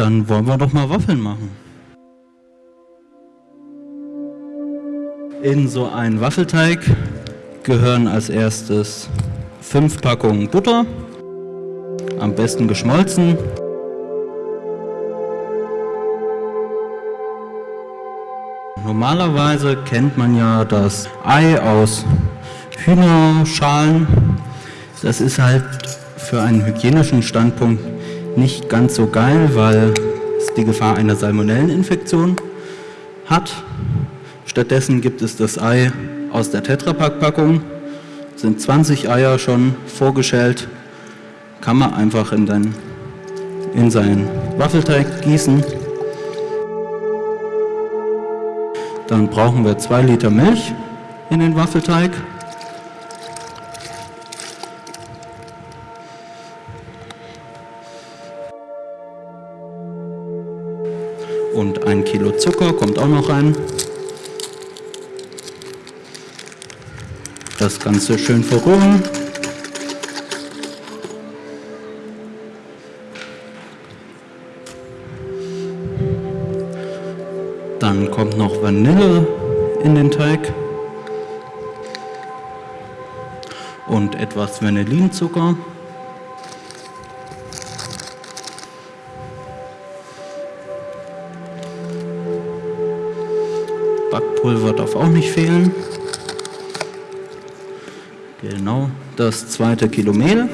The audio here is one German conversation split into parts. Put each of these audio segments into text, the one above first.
Dann wollen wir doch mal Waffeln machen. In so einen Waffelteig gehören als erstes fünf Packungen Butter, am besten geschmolzen. Normalerweise kennt man ja das Ei aus Hühnerschalen. Das ist halt für einen hygienischen Standpunkt nicht ganz so geil, weil es die Gefahr einer Salmonelleninfektion hat. Stattdessen gibt es das Ei aus der Tetrapack-Packung. Sind 20 Eier schon vorgeschält. Kann man einfach in, den, in seinen Waffelteig gießen. Dann brauchen wir 2 Liter Milch in den Waffelteig. Und ein Kilo Zucker kommt auch noch rein. Das Ganze schön verrühren. Dann kommt noch Vanille in den Teig und etwas Vanillinzucker. Backpulver darf auch nicht fehlen. Genau, das zweite Kilo Mehl.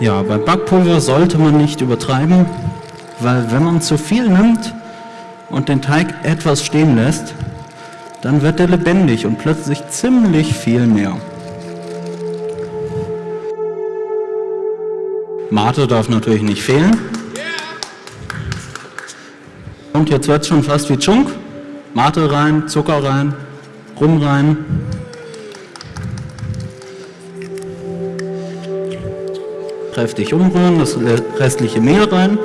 Ja, beim Backpulver sollte man nicht übertreiben, weil wenn man zu viel nimmt und den Teig etwas stehen lässt, dann wird er lebendig und plötzlich ziemlich viel mehr. Mate darf natürlich nicht fehlen. Und jetzt wird es schon fast wie Chunk. Mate rein, Zucker rein, Rum rein. Kräftig umrühren, das restliche Mehl rein.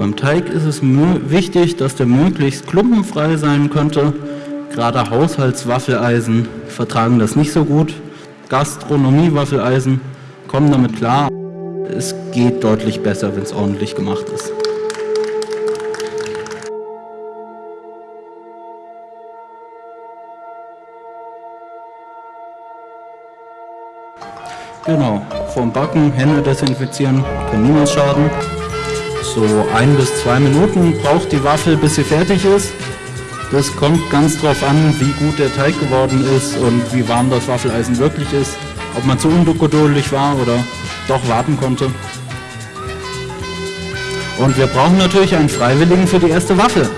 Beim Teig ist es wichtig, dass der möglichst klumpenfrei sein könnte. Gerade Haushaltswaffeleisen vertragen das nicht so gut. Gastronomie-Waffeleisen kommen damit klar. Es geht deutlich besser, wenn es ordentlich gemacht ist. Genau, vorm Backen Hände desinfizieren, kann niemals schaden. So ein bis zwei Minuten braucht die Waffel, bis sie fertig ist. Das kommt ganz drauf an, wie gut der Teig geworden ist und wie warm das Waffeleisen wirklich ist. Ob man zu ungeduldig war oder doch warten konnte. Und wir brauchen natürlich einen Freiwilligen für die erste Waffel.